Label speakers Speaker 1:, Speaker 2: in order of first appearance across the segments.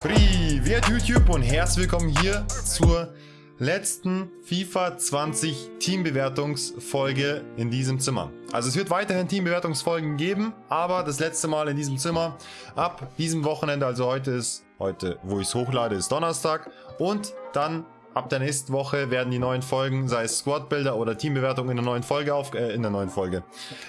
Speaker 1: Privet YouTube und herzlich willkommen hier zur letzten FIFA 20 Teambewertungsfolge in diesem Zimmer. Also es wird weiterhin Teambewertungsfolgen geben, aber das letzte Mal in diesem Zimmer ab diesem Wochenende, also heute ist, heute wo ich es hochlade, ist Donnerstag und dann Ab der nächsten Woche werden die neuen Folgen, sei es Squad-Bilder oder Teambewertung in der neuen Folge auf, äh, in der neuen Folge,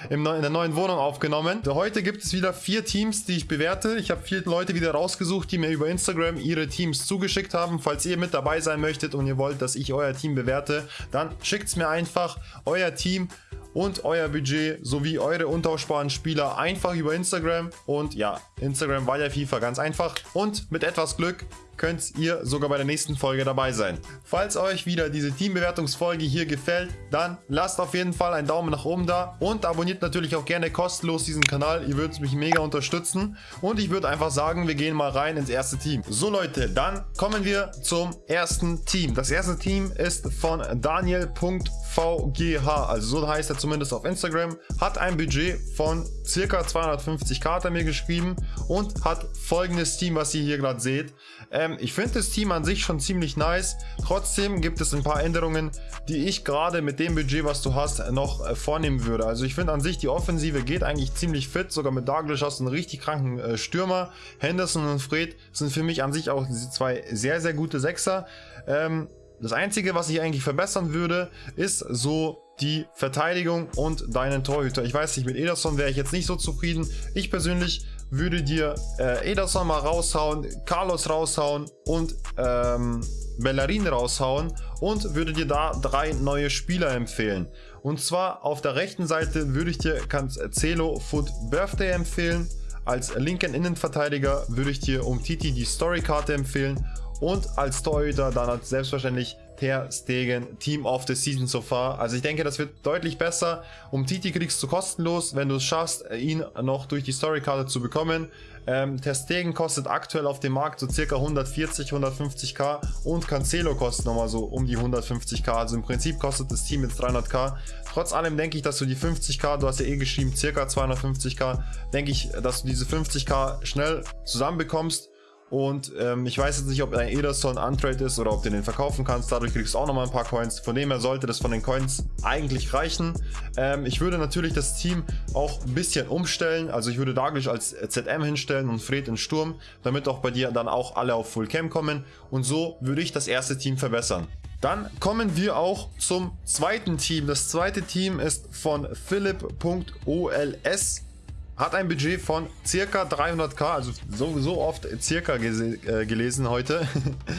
Speaker 1: in der neuen Wohnung aufgenommen. Heute gibt es wieder vier Teams, die ich bewerte. Ich habe vier Leute wieder rausgesucht, die mir über Instagram ihre Teams zugeschickt haben. Falls ihr mit dabei sein möchtet und ihr wollt, dass ich euer Team bewerte, dann schickt es mir einfach euer Team und euer Budget sowie eure untauschbaren Spieler einfach über Instagram. Und ja, Instagram war ja FIFA ganz einfach. Und mit etwas Glück könnt ihr sogar bei der nächsten Folge dabei sein. Falls euch wieder diese Teambewertungsfolge hier gefällt, dann lasst auf jeden Fall einen Daumen nach oben da und abonniert natürlich auch gerne kostenlos diesen Kanal. Ihr würdet mich mega unterstützen und ich würde einfach sagen, wir gehen mal rein ins erste Team. So Leute, dann kommen wir zum ersten Team. Das erste Team ist von Daniel.vgh, also so heißt er zumindest auf Instagram, hat ein Budget von circa 250k hat er mir geschrieben und hat folgendes Team, was ihr hier gerade seht. Ähm, ich finde das Team an sich schon ziemlich nice. Trotzdem gibt es ein paar Änderungen, die ich gerade mit dem Budget, was du hast, noch äh, vornehmen würde. Also ich finde an sich, die Offensive geht eigentlich ziemlich fit. Sogar mit Douglas hast du einen richtig kranken äh, Stürmer. Henderson und Fred sind für mich an sich auch zwei sehr, sehr gute Sechser. Ähm, das Einzige, was ich eigentlich verbessern würde, ist so die Verteidigung und deinen Torhüter. Ich weiß nicht, mit Ederson wäre ich jetzt nicht so zufrieden. Ich persönlich würde dir äh, Ederson mal raushauen, Carlos raushauen und ähm, Bellerin raushauen und würde dir da drei neue Spieler empfehlen. Und zwar auf der rechten Seite würde ich dir Cancelo Foot Birthday empfehlen. Als linken Innenverteidiger würde ich dir um Titi die Storykarte empfehlen und als Torhüter dann selbstverständlich Ter Stegen Team of the Season so far. Also ich denke, das wird deutlich besser. Um Titi kriegst du kostenlos, wenn du es schaffst, ihn noch durch die Storykarte zu bekommen. Ähm, Ter Stegen kostet aktuell auf dem Markt so circa 140, 150k und Cancelo kostet nochmal so um die 150k. Also im Prinzip kostet das Team jetzt 300k. Trotz allem denke ich, dass du die 50k, du hast ja eh geschrieben, circa 250k, denke ich, dass du diese 50k schnell zusammenbekommst und ähm, ich weiß jetzt nicht, ob ein Ederson Untrade ist oder ob du den verkaufen kannst. Dadurch kriegst du auch nochmal ein paar Coins. Von dem her sollte das von den Coins eigentlich reichen. Ähm, ich würde natürlich das Team auch ein bisschen umstellen. Also ich würde Daglish als ZM hinstellen und Fred in Sturm, damit auch bei dir dann auch alle auf Full Cam kommen. Und so würde ich das erste Team verbessern. Dann kommen wir auch zum zweiten Team. Das zweite Team ist von Philipp.ols hat ein Budget von circa 300k, also so, so oft circa äh, gelesen heute.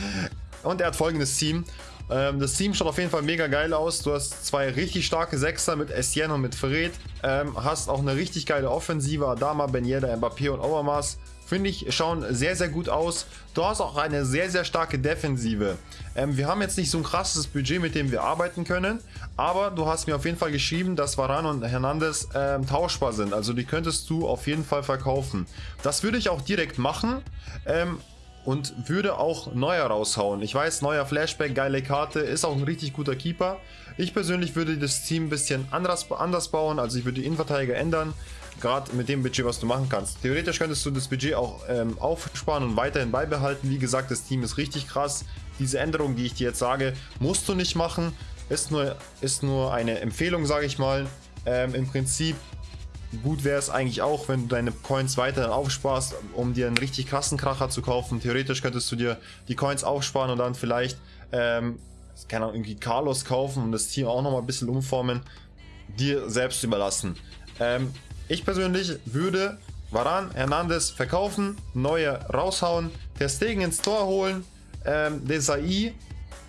Speaker 1: Und er hat folgendes Team. Ähm, das Team schaut auf jeden Fall mega geil aus. Du hast zwei richtig starke Sechser mit Etienne und mit Fred. Ähm, hast auch eine richtig geile Offensive. Adama, Ben Yedda, Mbappé und Overmars finde ich, schauen sehr, sehr gut aus. Du hast auch eine sehr, sehr starke Defensive. Ähm, wir haben jetzt nicht so ein krasses Budget, mit dem wir arbeiten können, aber du hast mir auf jeden Fall geschrieben, dass Varan und Hernandez ähm, tauschbar sind. Also die könntest du auf jeden Fall verkaufen. Das würde ich auch direkt machen. Ähm, und würde auch Neuer raushauen. Ich weiß, neuer Flashback, geile Karte, ist auch ein richtig guter Keeper. Ich persönlich würde das Team ein bisschen anders, anders bauen, also ich würde die Innenverteidiger ändern gerade mit dem Budget, was du machen kannst. Theoretisch könntest du das Budget auch ähm, aufsparen und weiterhin beibehalten. Wie gesagt, das Team ist richtig krass. Diese Änderung, die ich dir jetzt sage, musst du nicht machen. Ist nur, ist nur eine Empfehlung, sage ich mal. Ähm, Im Prinzip gut wäre es eigentlich auch, wenn du deine Coins weiterhin aufsparst, um dir einen richtig krassen Kracher zu kaufen. Theoretisch könntest du dir die Coins aufsparen und dann vielleicht, ähm, keine Ahnung, irgendwie Carlos kaufen und das Team auch nochmal ein bisschen umformen. Dir selbst überlassen. Ähm, ich persönlich würde Varan Hernandez verkaufen, neue raushauen, Ter Stegen ins Tor holen, ähm, Desai,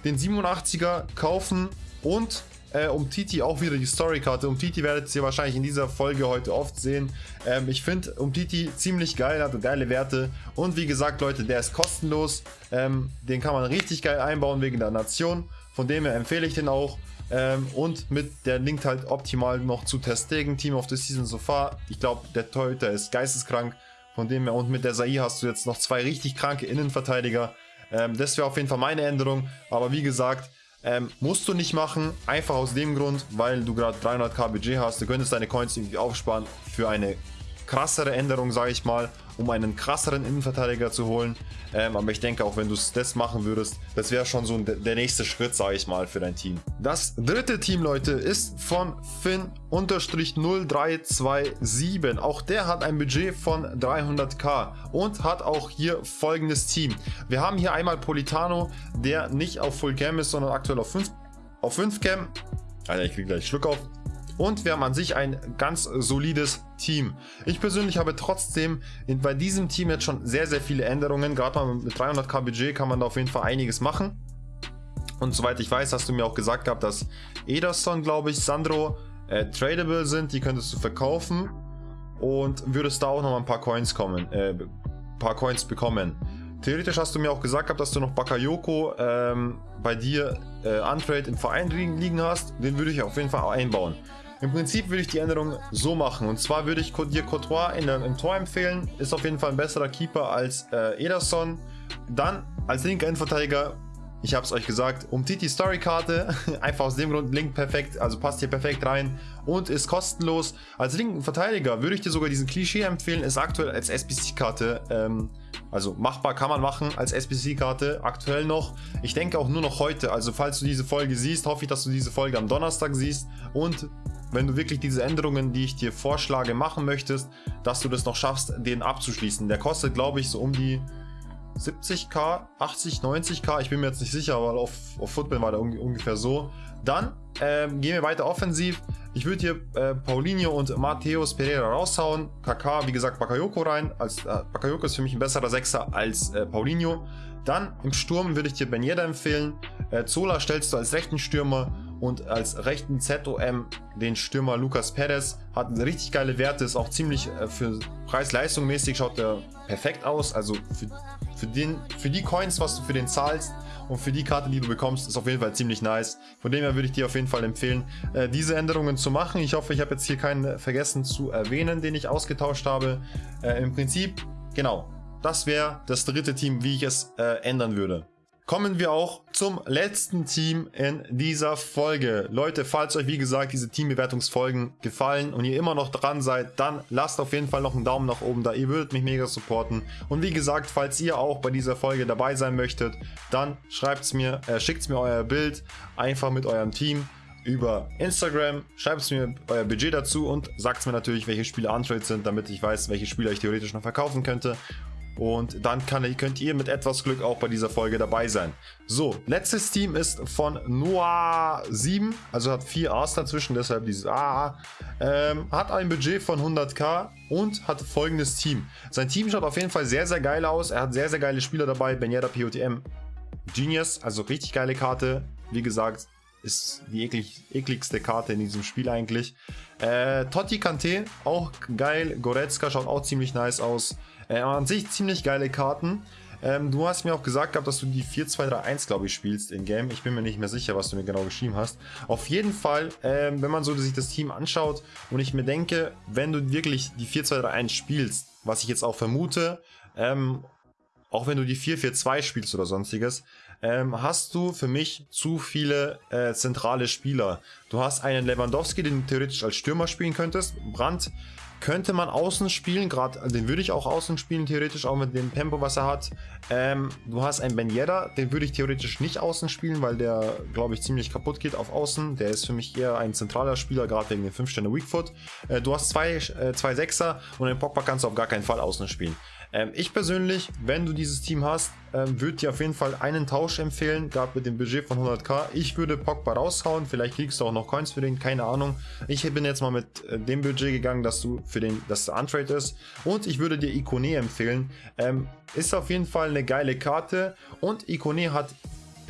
Speaker 1: den 87er kaufen und äh, um Titi auch wieder die Storykarte. Um Titi werdet ihr wahrscheinlich in dieser Folge heute oft sehen. Ähm, ich finde um Titi ziemlich geil, hat geile Werte. Und wie gesagt, Leute, der ist kostenlos. Ähm, den kann man richtig geil einbauen wegen der Nation. Von dem her empfehle ich den auch. Ähm, und mit der linkt halt optimal noch zu Testegen, Team of the Season so far. Ich glaube, der Torhüter ist geisteskrank. Von dem her und mit der Sai hast du jetzt noch zwei richtig kranke Innenverteidiger. Ähm, das wäre auf jeden Fall meine Änderung. Aber wie gesagt, ähm, musst du nicht machen. Einfach aus dem Grund, weil du gerade 300k Budget hast. Du könntest deine Coins irgendwie aufsparen für eine krassere Änderung, sage ich mal. Um einen krasseren Innenverteidiger zu holen. Ähm, aber ich denke auch, wenn du das machen würdest, das wäre schon so der nächste Schritt, sage ich mal, für dein Team. Das dritte Team, Leute, ist von Finn-0327. Auch der hat ein Budget von 300k und hat auch hier folgendes Team. Wir haben hier einmal Politano, der nicht auf Full Cam ist, sondern aktuell auf 5 auf 5 Cam. Alter, ich kriege gleich Schluck auf und wir haben an sich ein ganz solides Team. Ich persönlich habe trotzdem bei diesem Team jetzt schon sehr, sehr viele Änderungen. Gerade mal mit 300k Budget kann man da auf jeden Fall einiges machen. Und soweit ich weiß, hast du mir auch gesagt gehabt, dass Ederson, glaube ich, Sandro äh, tradable sind. Die könntest du verkaufen und würdest da auch noch mal ein paar Coins kommen, äh, paar Coins bekommen. Theoretisch hast du mir auch gesagt gehabt, dass du noch Bakayoko ähm, bei dir äh, Untrade im Verein liegen hast. Den würde ich auf jeden Fall einbauen. Im Prinzip würde ich die Änderung so machen. Und zwar würde ich dir Courtois in im Tor empfehlen. Ist auf jeden Fall ein besserer Keeper als äh, Ederson. Dann als linker Innenverteidiger, ich habe es euch gesagt, um Titi Story Karte. Einfach aus dem Grund, Link perfekt, also passt hier perfekt rein und ist kostenlos. Als linken Verteidiger würde ich dir sogar diesen Klischee empfehlen, ist aktuell als SBC-Karte. Ähm, also machbar kann man machen als SBC-Karte, aktuell noch. Ich denke auch nur noch heute, also falls du diese Folge siehst, hoffe ich, dass du diese Folge am Donnerstag siehst. Und wenn du wirklich diese Änderungen, die ich dir vorschlage, machen möchtest, dass du das noch schaffst, den abzuschließen. Der kostet, glaube ich, so um die 70k, 80, 90k, ich bin mir jetzt nicht sicher, aber auf, auf Football war der ungefähr so. Dann ähm, gehen wir weiter offensiv. Ich würde hier äh, Paulinho und Mateus Pereira raushauen. KK, wie gesagt, Bakayoko rein. Als, äh, Bakayoko ist für mich ein besserer Sechser als äh, Paulinho. Dann im Sturm würde ich dir Ben Yedda empfehlen. Äh, Zola stellst du als rechten Stürmer und als rechten ZOM den Stürmer Lucas Perez. Hat richtig geile Werte, ist auch ziemlich äh, für Preis-Leistung mäßig schaut er perfekt aus. Also für, für, den, für die Coins, was du für den zahlst und für die Karte, die du bekommst, ist auf jeden Fall ziemlich nice. Von dem her würde ich dir auf jeden Fall empfehlen, äh, diese Änderungen zu machen. Ich hoffe, ich habe jetzt hier keinen vergessen zu erwähnen, den ich ausgetauscht habe. Äh, Im Prinzip, genau, das wäre das dritte Team, wie ich es äh, ändern würde kommen wir auch zum letzten Team in dieser Folge. Leute, falls euch wie gesagt diese Teambewertungsfolgen gefallen und ihr immer noch dran seid, dann lasst auf jeden Fall noch einen Daumen nach oben da. Ihr würdet mich mega supporten. Und wie gesagt, falls ihr auch bei dieser Folge dabei sein möchtet, dann schreibt's mir, äh, schickt's mir euer Bild einfach mit eurem Team über Instagram. Schreibt mir euer Budget dazu und sagt mir natürlich, welche Spiele Untrade sind, damit ich weiß, welche Spieler ich theoretisch noch verkaufen könnte. Und dann kann, könnt ihr mit etwas Glück auch bei dieser Folge dabei sein. So, letztes Team ist von Noah 7, also hat vier A's dazwischen, deshalb dieses A. Ähm, hat ein Budget von 100k und hat folgendes Team. Sein Team schaut auf jeden Fall sehr, sehr geil aus. Er hat sehr, sehr geile Spieler dabei. Benyada POTM, Genius, also richtig geile Karte. Wie gesagt, ist die eklig, ekligste Karte in diesem Spiel eigentlich. Äh, Totti Kante, auch geil. Goretzka schaut auch ziemlich nice aus. Äh, an sich ziemlich geile Karten. Ähm, du hast mir auch gesagt gehabt, dass du die 4-2-3-1, glaube ich, spielst in Game. Ich bin mir nicht mehr sicher, was du mir genau geschrieben hast. Auf jeden Fall, ähm, wenn man so sich das Team anschaut und ich mir denke, wenn du wirklich die 4-2-3-1 spielst, was ich jetzt auch vermute, ähm, auch wenn du die 4-4-2 spielst oder sonstiges, ähm, hast du für mich zu viele äh, zentrale Spieler. Du hast einen Lewandowski, den du theoretisch als Stürmer spielen könntest. Brandt könnte man außen spielen, gerade den würde ich auch außen spielen, theoretisch auch mit dem Tempo, was er hat. Ähm, du hast einen Ben Yedda, den würde ich theoretisch nicht außen spielen, weil der, glaube ich, ziemlich kaputt geht auf außen. Der ist für mich eher ein zentraler Spieler, gerade wegen den 5 Sterne Weakfoot. Äh, du hast zwei, äh, zwei Sechser und den Pogba kannst du auf gar keinen Fall außen spielen. Ähm, ich persönlich, wenn du dieses Team hast, ähm, würde dir auf jeden Fall einen Tausch empfehlen, gerade mit dem Budget von 100k. Ich würde Pogba raushauen, vielleicht kriegst du auch noch Coins für den, keine Ahnung. Ich bin jetzt mal mit äh, dem Budget gegangen, dass du für den, dass der Untrade ist. Und ich würde dir Ikone empfehlen. Ähm, ist auf jeden Fall eine geile Karte und Ikone hat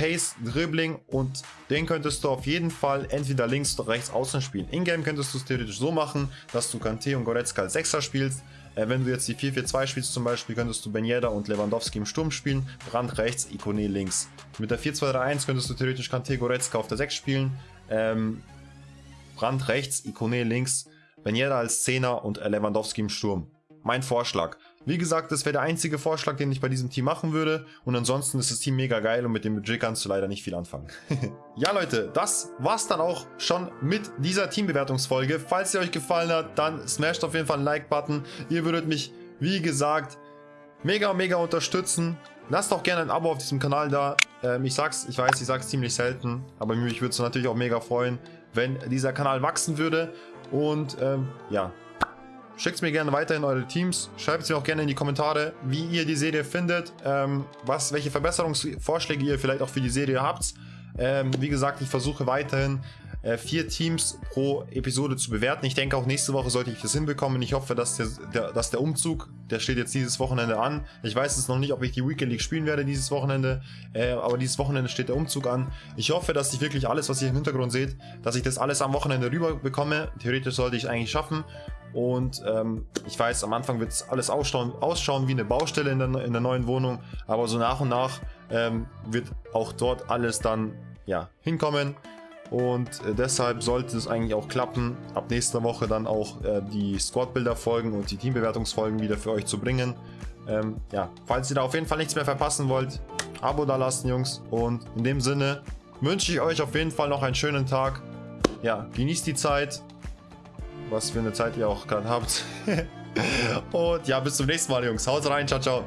Speaker 1: Pace, Dribbling und den könntest du auf jeden Fall entweder links oder rechts außen spielen. In-game könntest du es theoretisch so machen, dass du Kante und Goretzka als Sechser spielst. Äh, wenn du jetzt die 4-4-2 spielst zum Beispiel, könntest du Ben Yedda und Lewandowski im Sturm spielen, Brand rechts, Ikone links. Mit der 4-2-3-1 könntest du theoretisch Kante Goretzka auf der 6 spielen, ähm, Brand rechts, Ikone links, Ben Yedda als Zehner und Lewandowski im Sturm. Mein Vorschlag. Wie gesagt, das wäre der einzige Vorschlag, den ich bei diesem Team machen würde. Und ansonsten ist das Team mega geil und mit dem Budget kannst du leider nicht viel anfangen. ja Leute, das war's dann auch schon mit dieser Teambewertungsfolge. Falls sie euch gefallen hat, dann smasht auf jeden Fall einen Like-Button. Ihr würdet mich, wie gesagt, mega, mega unterstützen. Lasst auch gerne ein Abo auf diesem Kanal da. Ähm, ich sag's, ich weiß, ich sag's ziemlich selten, aber mich würde es natürlich auch mega freuen, wenn dieser Kanal wachsen würde. Und ähm, ja, Schickt mir gerne weiter in eure Teams. Schreibt es mir auch gerne in die Kommentare, wie ihr die Serie findet, ähm, was, welche Verbesserungsvorschläge ihr vielleicht auch für die Serie habt. Ähm, wie gesagt, ich versuche weiterhin äh, vier Teams pro Episode zu bewerten. Ich denke auch nächste Woche sollte ich das hinbekommen. Ich hoffe, dass der, der, dass der Umzug, der steht jetzt dieses Wochenende an. Ich weiß es noch nicht, ob ich die Weekend League spielen werde dieses Wochenende, äh, aber dieses Wochenende steht der Umzug an. Ich hoffe, dass ich wirklich alles, was ihr im Hintergrund seht, dass ich das alles am Wochenende rüber bekomme. Theoretisch sollte ich eigentlich schaffen. Und ähm, ich weiß, am Anfang wird es alles ausschauen, ausschauen wie eine Baustelle in der, in der neuen Wohnung, aber so nach und nach ähm, wird auch dort alles dann ja, hinkommen. Und äh, deshalb sollte es eigentlich auch klappen, ab nächster Woche dann auch äh, die Squad-Bilder folgen und die Teambewertungsfolgen wieder für euch zu bringen. Ähm, ja, falls ihr da auf jeden Fall nichts mehr verpassen wollt, Abo da lassen, Jungs. Und in dem Sinne wünsche ich euch auf jeden Fall noch einen schönen Tag. Ja, genießt die Zeit. Was für eine Zeit ihr auch gerade habt. und ja, bis zum nächsten Mal, Jungs. Haut rein, ciao, ciao.